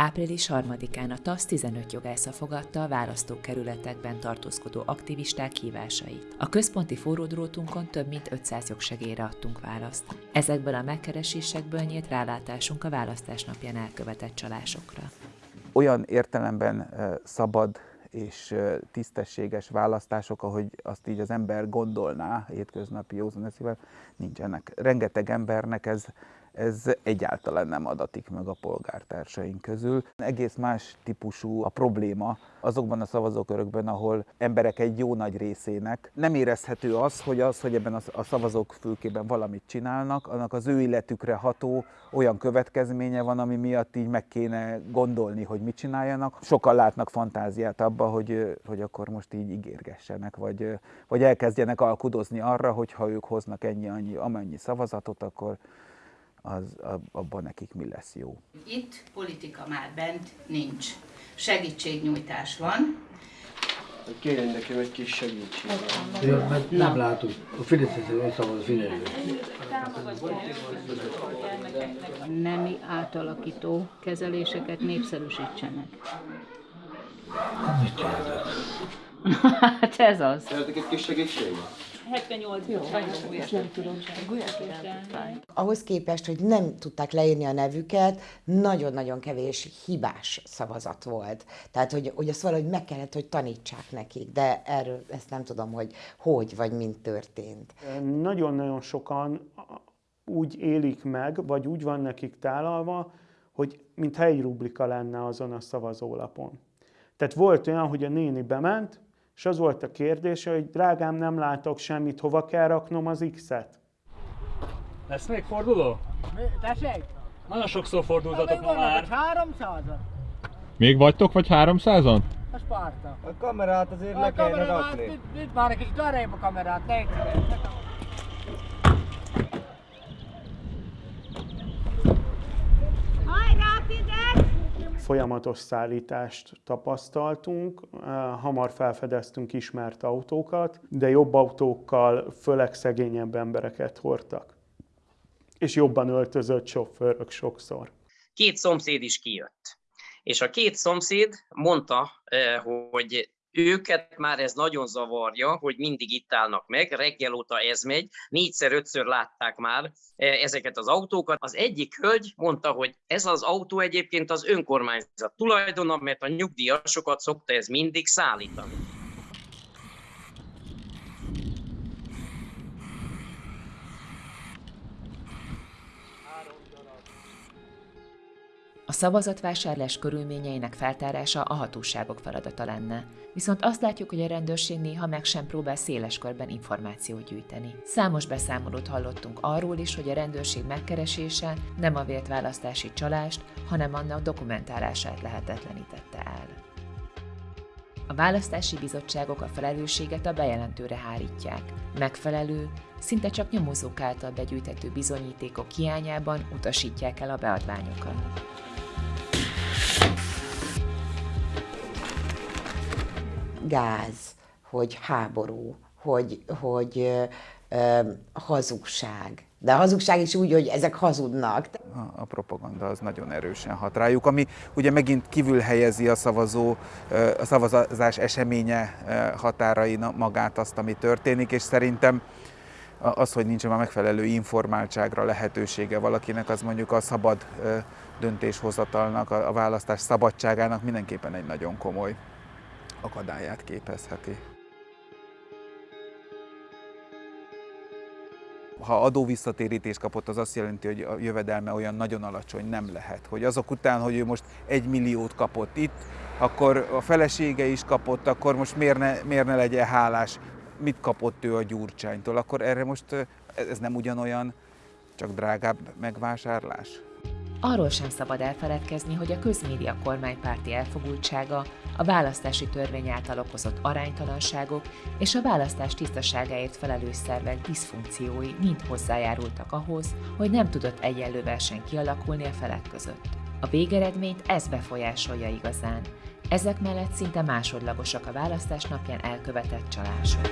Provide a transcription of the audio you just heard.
Április 3-án a TASZ 15 jogásza fogadta a választókerületekben tartózkodó aktivisták hívásait. A központi forródrótunkon több mint 500 jogsegélyre adtunk választ. Ezekből a megkeresésekből nyílt rálátásunk a választás napján elkövetett csalásokra. Olyan értelemben szabad és tisztességes választások, ahogy azt így az ember gondolná hétköznapi józan eszével, nincsenek. Rengeteg embernek ez ez egyáltalán nem adatik meg a polgártársaink közül. Egész más típusú a probléma azokban a szavazókörökben, ahol emberek egy jó nagy részének nem érezhető az, hogy az, hogy ebben a szavazók fülkében valamit csinálnak, annak az ő illetükre ható olyan következménye van, ami miatt így meg kéne gondolni, hogy mit csináljanak. Sokan látnak fantáziát abba, hogy, hogy akkor most így ígérgessenek, vagy, vagy elkezdjenek alkudozni arra, hogy ha ők hoznak ennyi, annyi, amennyi szavazatot, akkor az, abban nekik mi lesz jó. Itt politika már bent nincs. Segítségnyújtás van. Kérjen nekem egy kis segítséget. Ja, mert nem látjuk. A Fideszes szavaz a Fideszre. Nemi átalakító kezeléseket népszerűsítsenek. Mit csináltak? Hát ez az. Szeretek egy kis segítséget? 78 Jó, nem tudom. Ahhoz képest, hogy nem tudták leírni a nevüket, nagyon-nagyon kevés hibás szavazat volt. Tehát, hogy, hogy azt valahogy meg kellett, hogy tanítsák nekik, de erről ezt nem tudom, hogy hogy vagy mint történt. Nagyon-nagyon sokan úgy élik meg, vagy úgy van nekik tálalva, hogy mintha egy rubrika lenne azon a szavazólapon. Tehát volt olyan, hogy a néni bement, és az volt a kérdése, hogy drágám, nem látok semmit, hova kell raknom az X-et? Lesz még forduló? Tessék? Nagyon sokszor fordultatok ma már. 300-an? Még vagytok, vagy 300-an? A Sparta. A kamerát azért a le kellene rakni. Itt, itt már egy kicsit arrébb a kamerát, légy folyamatos szállítást tapasztaltunk, hamar felfedeztünk ismert autókat, de jobb autókkal főleg szegényebb embereket hordtak. És jobban öltözött sofőrök sokszor. Két szomszéd is kijött. És a két szomszéd mondta, hogy őket már ez nagyon zavarja, hogy mindig itt állnak meg, reggel óta ez megy, négyszer-ötször látták már e, ezeket az autókat. Az egyik hölgy mondta, hogy ez az autó egyébként az önkormányzat tulajdona, mert a nyugdíjasokat szokta ez mindig szállítani. A szavazatvásárlás körülményeinek feltárása a hatóságok feladata lenne. Viszont azt látjuk, hogy a rendőrség néha meg sem próbál széles körben információt gyűjteni. Számos beszámolót hallottunk arról is, hogy a rendőrség megkeresése nem a vélt választási csalást, hanem annak dokumentálását lehetetlenítette el. A választási bizottságok a felelősséget a bejelentőre hárítják. Megfelelő, szinte csak nyomozók által begyűjthető bizonyítékok hiányában utasítják el a beadványokat. Gáz, hogy háború, hogy, hogy ö, hazugság. De a hazugság is úgy, hogy ezek hazudnak. A, a propaganda az nagyon erősen hat rájuk, ami ugye megint kívül helyezi a szavazó, a szavazás eseménye határain magát azt, ami történik, és szerintem az, hogy nincs már megfelelő informáltságra lehetősége valakinek, az mondjuk a szabad döntéshozatalnak, a választás szabadságának mindenképpen egy nagyon komoly akadályát képezheti. Ha adóvisszatérítés kapott, az azt jelenti, hogy a jövedelme olyan nagyon alacsony nem lehet. Hogy azok után, hogy ő most egy milliót kapott itt, akkor a felesége is kapott, akkor most miért ne, miért ne legyen hálás, mit kapott ő a gyurcsánytól, akkor erre most ez nem ugyanolyan, csak drágább megvásárlás? Arról sem szabad elfeledkezni, hogy a közmédia kormánypárti elfogultsága, a választási törvény által okozott aránytalanságok és a választás tisztaságáért felelős szervek diszfunkciói mind hozzájárultak ahhoz, hogy nem tudott egyenlő verseny kialakulni a felek között. A végeredményt ez befolyásolja igazán. Ezek mellett szinte másodlagosak a választás napján elkövetett csalások.